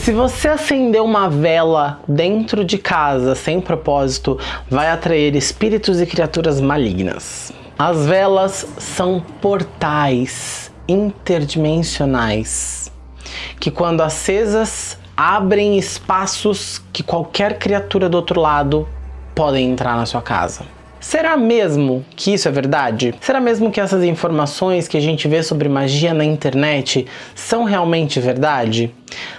Se você acender uma vela dentro de casa sem propósito, vai atrair espíritos e criaturas malignas. As velas são portais interdimensionais que, quando acesas, abrem espaços que qualquer criatura do outro lado podem entrar na sua casa. Será mesmo que isso é verdade? Será mesmo que essas informações que a gente vê sobre magia na internet são realmente verdade?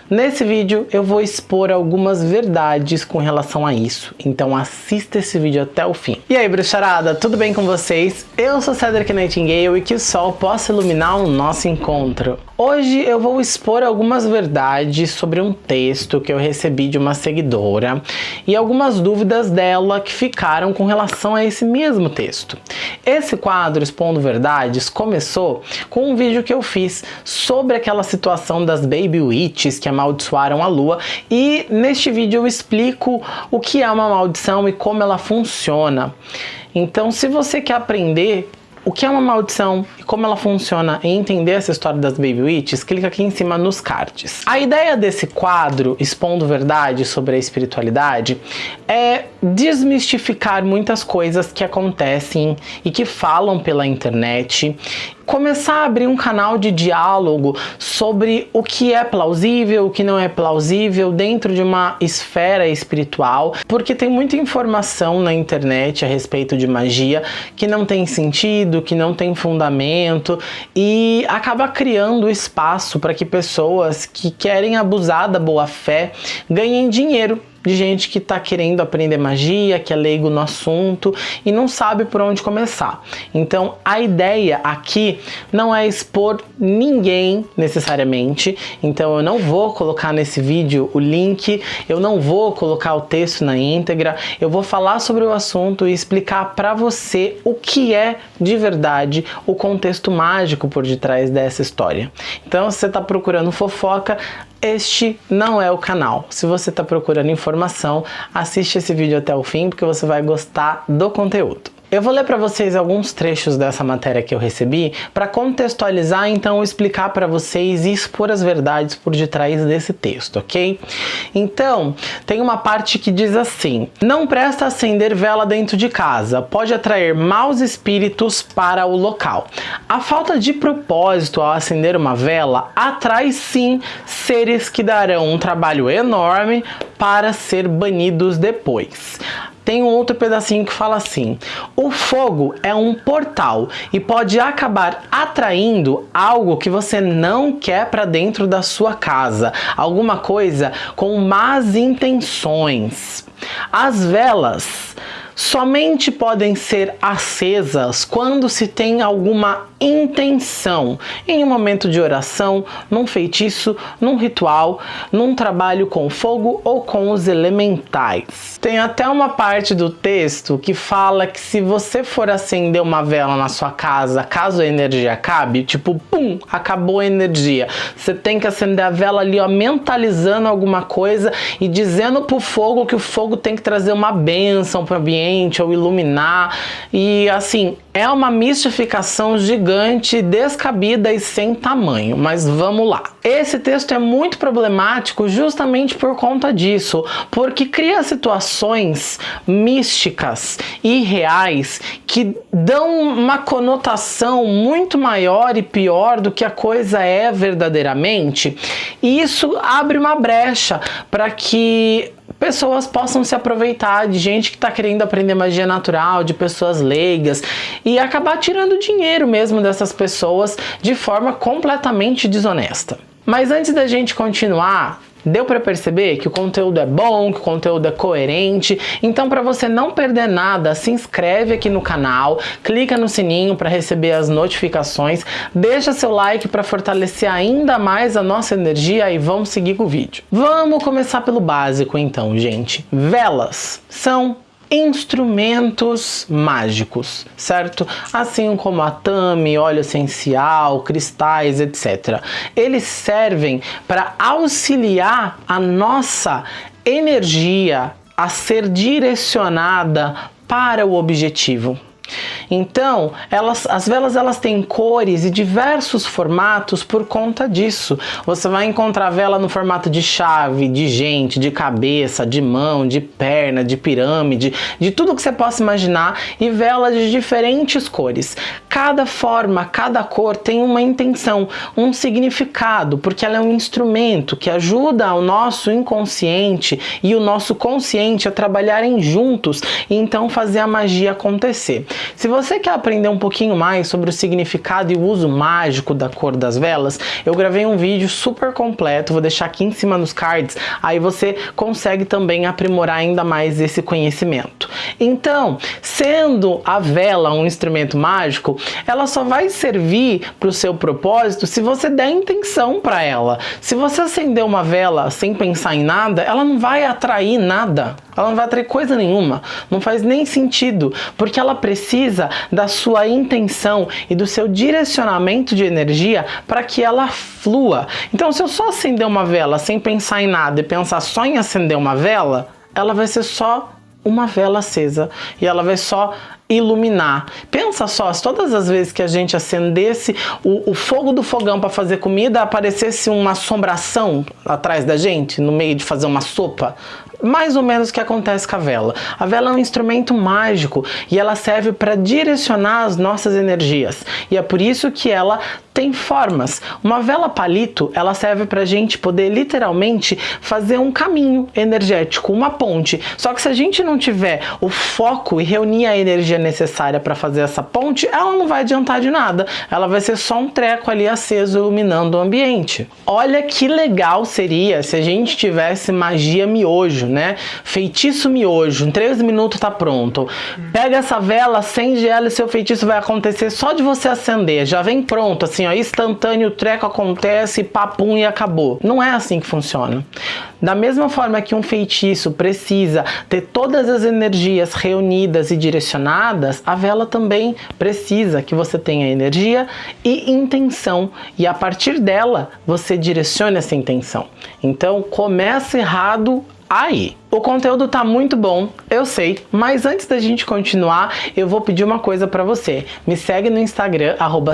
Nesse vídeo eu vou expor algumas verdades com relação a isso, então assista esse vídeo até o fim. E aí bruxarada, tudo bem com vocês? Eu sou Cedric Nightingale e que o sol possa iluminar o nosso encontro. Hoje eu vou expor algumas verdades sobre um texto que eu recebi de uma seguidora e algumas dúvidas dela que ficaram com relação a esse mesmo texto. Esse quadro Expondo Verdades começou com um vídeo que eu fiz sobre aquela situação das Baby Que amaldiçoaram a lua e neste vídeo eu explico o que é uma maldição e como ela funciona. Então se você quer aprender o que é uma maldição e como ela funciona e entender essa história das Baby Witches, clica aqui em cima nos cards. A ideia desse quadro, expondo verdade sobre a espiritualidade, é desmistificar muitas coisas que acontecem e que falam pela internet começar a abrir um canal de diálogo sobre o que é plausível, o que não é plausível dentro de uma esfera espiritual, porque tem muita informação na internet a respeito de magia que não tem sentido, que não tem fundamento e acaba criando espaço para que pessoas que querem abusar da boa fé ganhem dinheiro de gente que está querendo aprender magia, que é leigo no assunto e não sabe por onde começar. Então a ideia aqui não é expor ninguém necessariamente, então eu não vou colocar nesse vídeo o link, eu não vou colocar o texto na íntegra, eu vou falar sobre o assunto e explicar para você o que é de verdade o contexto mágico por detrás dessa história. Então se você está procurando fofoca, este não é o canal. Se você está procurando informação, assiste esse vídeo até o fim porque você vai gostar do conteúdo. Eu vou ler para vocês alguns trechos dessa matéria que eu recebi para contextualizar, então explicar para vocês e expor as verdades por detrás desse texto, ok? Então, tem uma parte que diz assim, não presta acender vela dentro de casa, pode atrair maus espíritos para o local. A falta de propósito ao acender uma vela atrai sim seres que darão um trabalho enorme para ser banidos depois tem um outro pedacinho que fala assim: o fogo é um portal e pode acabar atraindo algo que você não quer para dentro da sua casa, alguma coisa com más intenções. As velas somente podem ser acesas quando se tem alguma intenção em um momento de oração, num feitiço, num ritual, num trabalho com fogo ou com os elementais. Tem até uma parte do texto que fala que se você for acender uma vela na sua casa, caso a energia acabe, tipo, pum, acabou a energia. Você tem que acender a vela ali, ó, mentalizando alguma coisa e dizendo pro fogo que o fogo tem que trazer uma bênção pro ambiente ou iluminar. E assim, é uma mistificação gigante, descabida e sem tamanho, mas vamos lá. Esse texto é muito problemático justamente por conta disso, porque cria situações místicas e reais que dão uma conotação muito maior e pior do que a coisa é verdadeiramente, e isso abre uma brecha para que pessoas possam se aproveitar de gente que está querendo aprender magia natural, de pessoas leigas e acabar tirando dinheiro mesmo dessas pessoas de forma completamente desonesta. Mas antes da gente continuar, Deu para perceber que o conteúdo é bom, que o conteúdo é coerente? Então para você não perder nada, se inscreve aqui no canal, clica no sininho para receber as notificações, deixa seu like para fortalecer ainda mais a nossa energia e vamos seguir com o vídeo. Vamos começar pelo básico então, gente. Velas são instrumentos mágicos, certo? Assim como a tame, óleo essencial, cristais, etc. Eles servem para auxiliar a nossa energia a ser direcionada para o objetivo. Então, elas, as velas elas têm cores e diversos formatos por conta disso. Você vai encontrar vela no formato de chave, de gente, de cabeça, de mão, de perna, de pirâmide, de tudo que você possa imaginar e velas de diferentes cores. Cada forma, cada cor tem uma intenção, um significado, porque ela é um instrumento que ajuda o nosso inconsciente e o nosso consciente a trabalharem juntos e então fazer a magia acontecer. Se você quer aprender um pouquinho mais sobre o significado e o uso mágico da cor das velas, eu gravei um vídeo super completo, vou deixar aqui em cima nos cards, aí você consegue também aprimorar ainda mais esse conhecimento. Então, sendo a vela um instrumento mágico, ela só vai servir para o seu propósito se você der intenção para ela. Se você acender uma vela sem pensar em nada, ela não vai atrair nada. Ela não vai atrair coisa nenhuma. Não faz nem sentido, porque ela precisa da sua intenção e do seu direcionamento de energia para que ela flua. Então, se eu só acender uma vela sem pensar em nada e pensar só em acender uma vela, ela vai ser só uma vela acesa e ela vai só iluminar. Pensa só, se todas as vezes que a gente acendesse o, o fogo do fogão para fazer comida, aparecesse uma assombração atrás da gente, no meio de fazer uma sopa, mais ou menos o que acontece com a vela. A vela é um instrumento mágico e ela serve para direcionar as nossas energias. E é por isso que ela tem formas. Uma vela palito, ela serve para a gente poder literalmente fazer um caminho energético, uma ponte. Só que se a gente não tiver o foco e reunir a energia necessária para fazer essa ponte, ela não vai adiantar de nada. Ela vai ser só um treco ali aceso iluminando o ambiente. Olha que legal seria se a gente tivesse magia miojo, né? Feitiço miojo, em 3 minutos tá pronto. Pega essa vela, acende ela e seu feitiço vai acontecer só de você acender. Já vem pronto, assim, ó, instantâneo, o treco acontece, papum e acabou. Não é assim que funciona. Da mesma forma que um feitiço precisa ter todas as energias reunidas e direcionadas, a vela também precisa que você tenha energia e intenção e a partir dela você direcione essa intenção. Então começa errado aí. O conteúdo tá muito bom, eu sei, mas antes da gente continuar, eu vou pedir uma coisa para você. Me segue no Instagram, arroba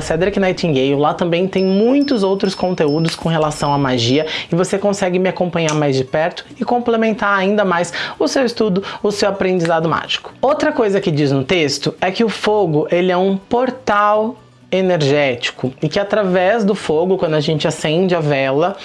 lá também tem muitos outros conteúdos com relação à magia e você consegue me acompanhar mais de perto e complementar ainda mais o seu estudo, o seu aprendizado mágico. Outra coisa que diz no texto é que o fogo, ele é um portal energético e que através do fogo, quando a gente acende a vela,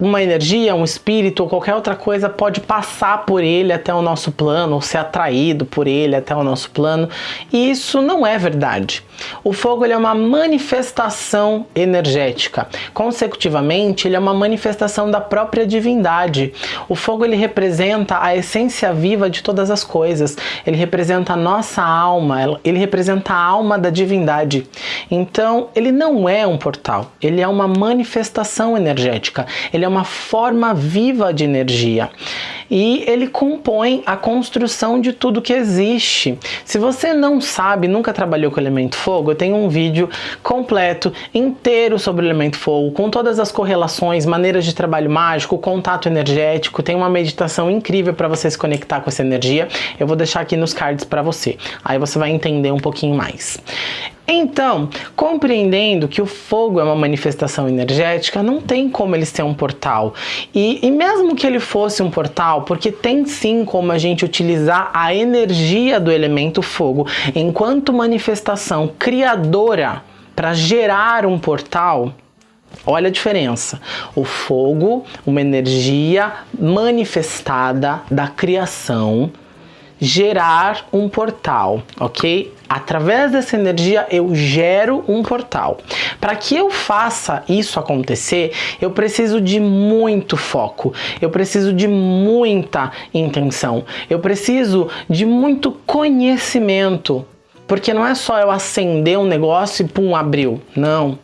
uma energia, um espírito ou qualquer outra coisa pode passar por ele até o nosso plano, ou ser atraído por ele até o nosso plano, e isso não é verdade. O fogo ele é uma manifestação energética. Consecutivamente, ele é uma manifestação da própria divindade. O fogo ele representa a essência viva de todas as coisas. Ele representa a nossa alma, ele representa a alma da divindade. Então, ele não é um portal, ele é uma manifestação energética. Ele é uma forma viva de energia e ele compõe a construção de tudo que existe. Se você não sabe, nunca trabalhou com elemento fogo, eu tenho um vídeo completo, inteiro sobre o elemento fogo, com todas as correlações, maneiras de trabalho mágico, contato energético, tem uma meditação incrível para você se conectar com essa energia. Eu vou deixar aqui nos cards para você. Aí você vai entender um pouquinho mais. Então, compreendendo que o fogo é uma manifestação energética, não tem como ele ser um portal. E, e, mesmo que ele fosse um portal, porque tem sim como a gente utilizar a energia do elemento fogo enquanto manifestação criadora para gerar um portal, Olha a diferença. O fogo, uma energia manifestada da criação, gerar um portal, ok? Através dessa energia eu gero um portal. Para que eu faça isso acontecer, eu preciso de muito foco, eu preciso de muita intenção, eu preciso de muito conhecimento. Porque não é só eu acender um negócio e pum, abriu. Não.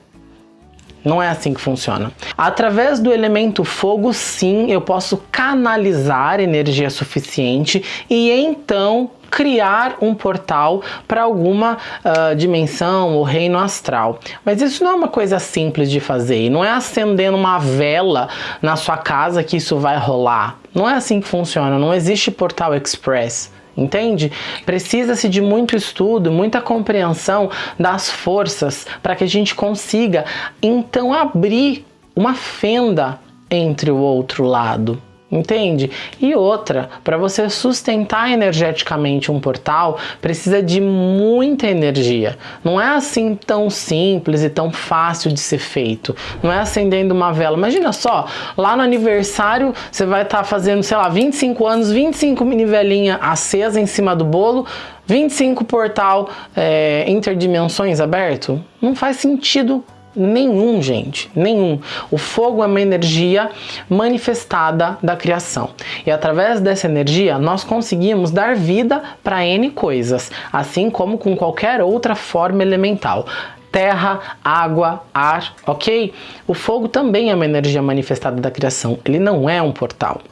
Não é assim que funciona. Através do elemento fogo, sim, eu posso canalizar energia suficiente e então criar um portal para alguma uh, dimensão ou reino astral. Mas isso não é uma coisa simples de fazer, e não é acendendo uma vela na sua casa que isso vai rolar. Não é assim que funciona, não existe portal express. Entende? Precisa-se de muito estudo, muita compreensão das forças para que a gente consiga então abrir uma fenda entre o outro lado. Entende? E outra, para você sustentar energeticamente um portal, precisa de muita energia. Não é assim tão simples e tão fácil de ser feito. Não é acendendo uma vela. Imagina só, lá no aniversário você vai estar tá fazendo, sei lá, 25 anos, 25 mini velinha acesa em cima do bolo, 25 portal é, interdimensões aberto. Não faz sentido Nenhum, gente, nenhum. O fogo é uma energia manifestada da criação. E através dessa energia, nós conseguimos dar vida para N coisas, assim como com qualquer outra forma elemental terra, água, ar, ok? O fogo também é uma energia manifestada da criação, ele não é um portal,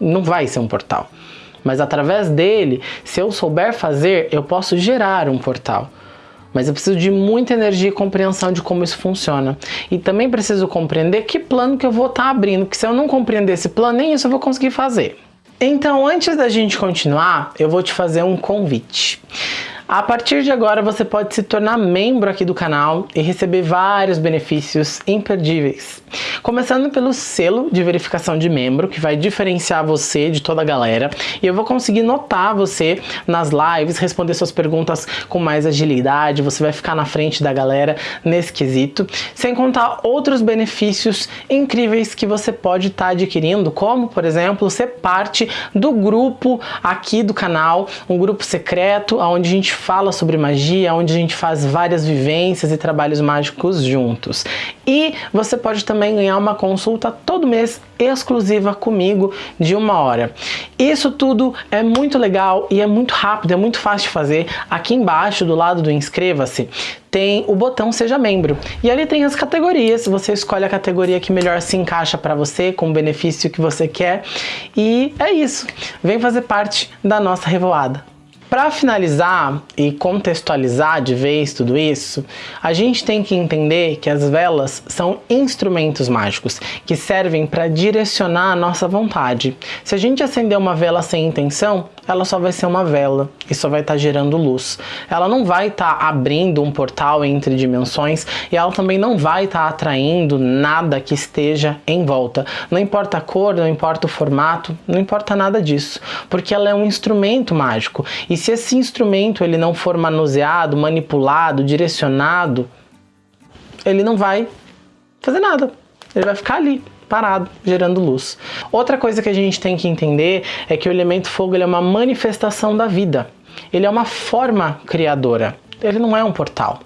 não vai ser um portal. Mas através dele, se eu souber fazer, eu posso gerar um portal. Mas eu preciso de muita energia e compreensão de como isso funciona. E também preciso compreender que plano que eu vou estar tá abrindo, porque se eu não compreender esse plano, nem isso eu vou conseguir fazer. Então, antes da gente continuar, eu vou te fazer um convite. A partir de agora você pode se tornar membro aqui do canal e receber vários benefícios imperdíveis. Começando pelo selo de verificação de membro, que vai diferenciar você de toda a galera. E eu vou conseguir notar você nas lives, responder suas perguntas com mais agilidade, você vai ficar na frente da galera nesse quesito. Sem contar outros benefícios incríveis que você pode estar tá adquirindo, como, por exemplo, ser parte do grupo aqui do canal, um grupo secreto, onde a gente fala sobre magia, onde a gente faz várias vivências e trabalhos mágicos juntos. E você pode também ganhar uma consulta todo mês exclusiva comigo de uma hora. Isso tudo é muito legal e é muito rápido, é muito fácil de fazer. Aqui embaixo, do lado do inscreva-se, tem o botão seja membro. E ali tem as categorias, você escolhe a categoria que melhor se encaixa para você, com o benefício que você quer. E é isso. Vem fazer parte da nossa revoada. Para finalizar e contextualizar de vez tudo isso, a gente tem que entender que as velas são instrumentos mágicos que servem para direcionar a nossa vontade. Se a gente acender uma vela sem intenção, ela só vai ser uma vela e só vai estar tá gerando luz. Ela não vai estar tá abrindo um portal entre dimensões e ela também não vai estar tá atraindo nada que esteja em volta. Não importa a cor, não importa o formato, não importa nada disso, porque ela é um instrumento mágico. E se esse instrumento ele não for manuseado, manipulado, direcionado, ele não vai fazer nada. Ele vai ficar ali parado, gerando luz. Outra coisa que a gente tem que entender é que o elemento fogo é uma manifestação da vida. Ele é uma forma criadora. Ele não é um portal.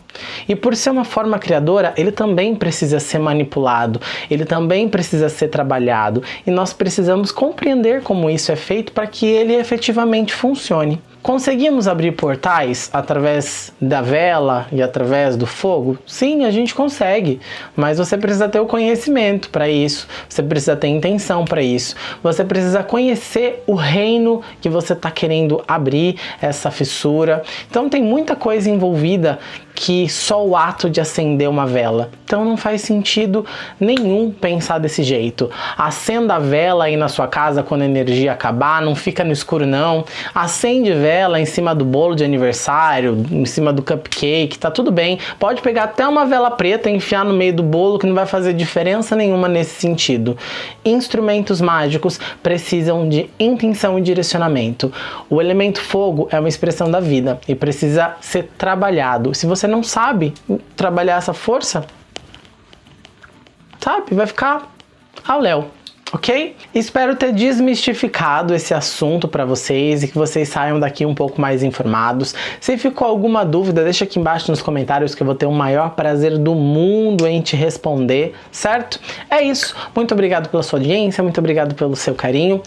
E por ser uma forma criadora, ele também precisa ser manipulado, ele também precisa ser trabalhado, e nós precisamos compreender como isso é feito para que ele efetivamente funcione. Conseguimos abrir portais através da vela e através do fogo? Sim, a gente consegue, mas você precisa ter o conhecimento para isso, você precisa ter intenção para isso, você precisa conhecer o reino que você está querendo abrir, essa fissura. Então tem muita coisa envolvida que só o ato de acender uma vela. Então não faz sentido nenhum pensar desse jeito. Acenda a vela aí na sua casa quando a energia acabar, não fica no escuro não. Acende vela em cima do bolo de aniversário, em cima do cupcake, tá tudo bem. Pode pegar até uma vela preta e enfiar no meio do bolo que não vai fazer diferença nenhuma nesse sentido. Instrumentos mágicos precisam de intenção e direcionamento. O elemento fogo é uma expressão da vida e precisa ser trabalhado. Se você você não sabe trabalhar essa força, sabe? Vai ficar ao léu ok? Espero ter desmistificado esse assunto para vocês e que vocês saiam daqui um pouco mais informados. Se ficou alguma dúvida, deixa aqui embaixo nos comentários que eu vou ter o maior prazer do mundo em te responder, certo? É isso. Muito obrigado pela sua audiência, muito obrigado pelo seu carinho.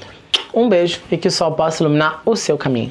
Um beijo e que o sol possa iluminar o seu caminho.